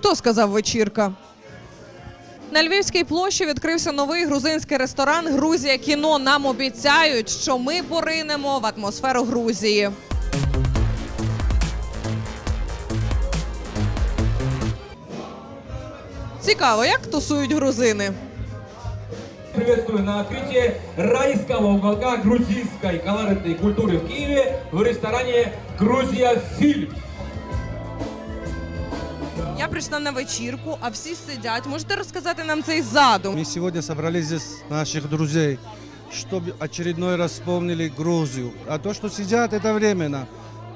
Хто сказав вечірка? На Львівській площі відкрився новий грузинський ресторан Грузія кіно. Нам обіцяють, що ми поринемо в атмосферу Грузії. Цікаво, як тусують грузини. Приветствую на открытии райского уголка грузинской колоритной культуры в Киеве в ресторане «Грузия Фильм». Я прийшла на вечірку, а всі сидять. Можете розказати нам цей задум? Мы сегодня собрали здесь наших друзей, чтобы очередной раз вспомнили Грузию. А то, что сидят, это временно.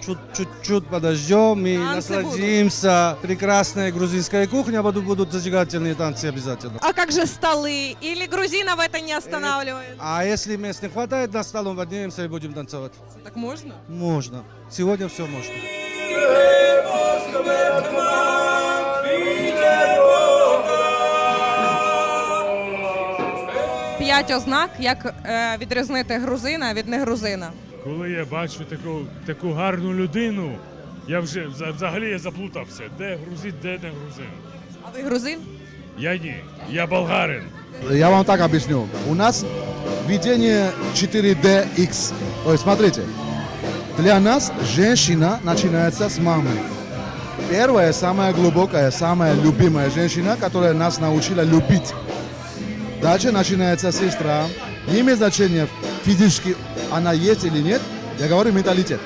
Чуть- Чуть-чуть подождем и Танцы насладимся. Прекрасная грузинская кухня, будут, будут зажигательные танцы обязательно. А как же столы? Или грузинов это не останавливает? А если мест не хватает, на столом поднимемся и будем танцевать. Так можно? Можно. Сегодня все можно. П'ять ознак, як е, відрізнити грузина від негрузина. Коли я бачу таку, таку гарну людину, я вже взагалі я заплутався. Де грузин, де не грузин. А ви грузин? Я ні, я болгарин. Я вам так объясню. У нас видение 4DX. То есть, смотрите, для нас женщина начинается с мамы. Первая, самая глубокая, самая любимая женщина, которая нас научила любить. Дальше начинается сестра. Не имеет значения физически она есть или нет. Я говорю менталитет.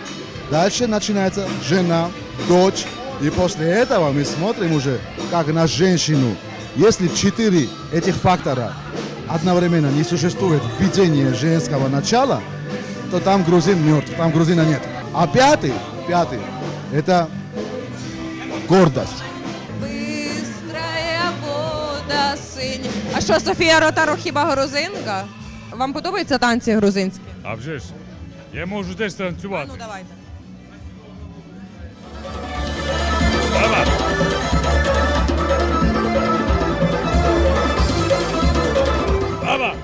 Дальше начинается жена, дочь. И после этого мы смотрим уже, как на женщину. Если четыре этих фактора одновременно не существует в видении женского начала, то там грузин мертв, там грузина нет. А пятый, пятый, это гордость. Синь. А що, Софія Ротару хіба грузинка? Вам подобаються танці грузинські? А вже ж, я можу теж танцювати. Ну давайте. Давай.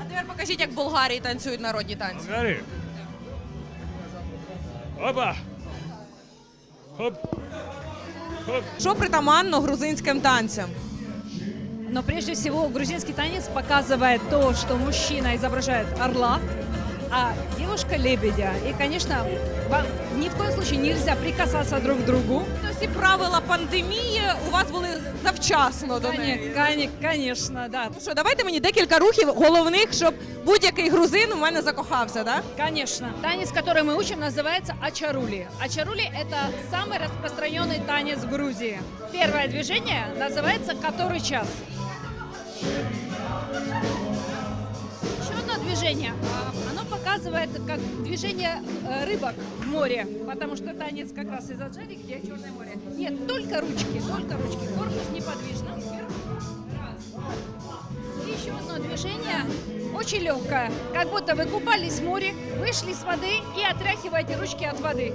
А тепер покажіть, як в Болгарії танцюють народні танці. Болгари. Опа! Хоп! Хоп! Що притаманно грузинським танцям? Но прежде всего грузинский танец показывает то, что мужчина изображает орла, а девушка лебедя. И, конечно, вам ни в коем случае нельзя прикасаться друг к другу. Всі правила пандемії у вас були завчасно до неї. Коне- коне- Конечно, да. Ну що, давайте мені декілька рухів головних, щоб будь-який грузин у мене закохався, так? Конечно. Танец, который мы учим, называется ачарули. Ачарули – это самый распространенный танец в Грузии. Первое движение называется «Который час?». Еще одно движение. а, Оно показывает как движение э, рыбок в море, потому что танец как раз из Аджари, где Черное море. Нет, только ручки, только ручки. Корпус неподвижно. И еще одно движение, очень легкое. Как будто вы купались в море, вышли с воды и отряхиваете ручки от воды.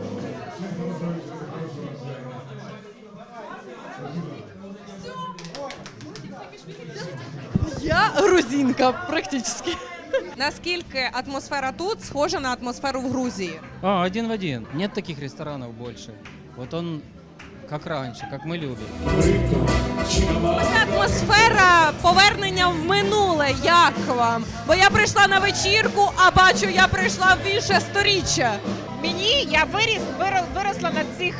Грузинка, практично. Наскільки атмосфера тут схожа на атмосферу в Грузії? А, один в один. Нет таких ресторанов больше. Вот он как раньше, как мы любим. Ця атмосфера повернення в минуле. Як вам? Бо я прийшла на вечірку, а бачу, я прийшла в інше сторіччя. Мені я виріс, виро- виросла на цих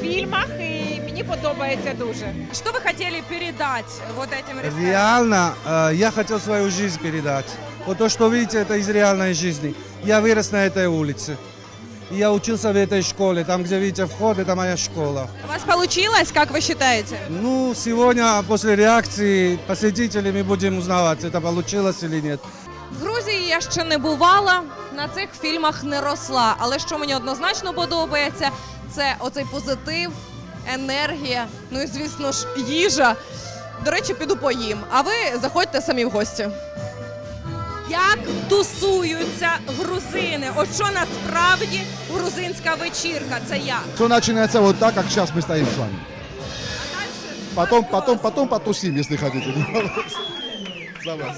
фільмах і мені подобається дуже. Что вы хотели передать вот этим ресторанам? Реально, э, я хотел свою жизнь передать. Вот то, что видите, это из реальной жизни. Я вырос на этой улице. И Я учился в этой школе. Там, где видите вход, это моя школа. У вас получилось, как вы считаете? Ну, сегодня после реакции посетителей мы будем узнавать, это получилось или нет. В Грузії я ще не бувала, на цих фільмах не росла. Але що мені однозначно подобається, це оцей позитив, енергія, ну і звісно ж, їжа. До речі, піду поїм. А ви заходьте самі в гості. Як тусуються грузини? От що насправді грузинська вечірка? Це як? Все начинается вот так, как сейчас мы стоим с вами. Потом, потом, потом потусим, если хотите. За вас.